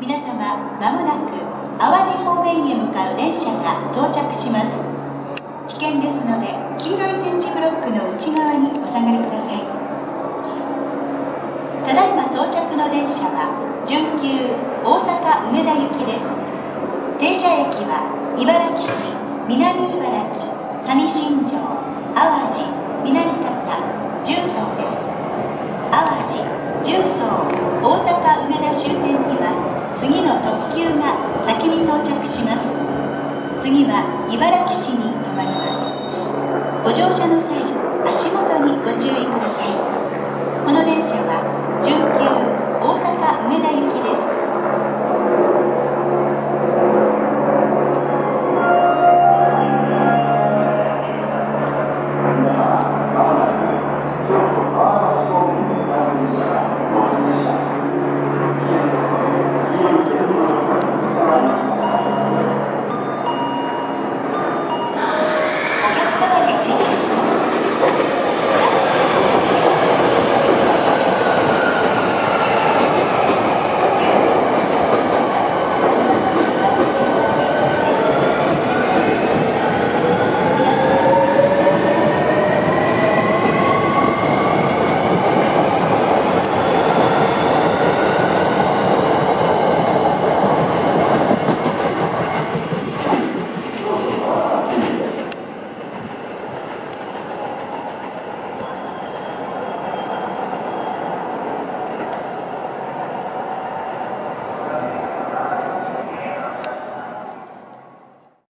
皆様まもなく淡路方面へ向かう電車が到着します。危険ですので黄色い点字ブロックの内側にお下がりください。ただいま到着の電車は準急大阪梅田行きです。停車駅は茨城市南茨城上新庄淡路南方急が先に到着します。次は茨城市に停まります。ご乗車の際足元にご注意ください。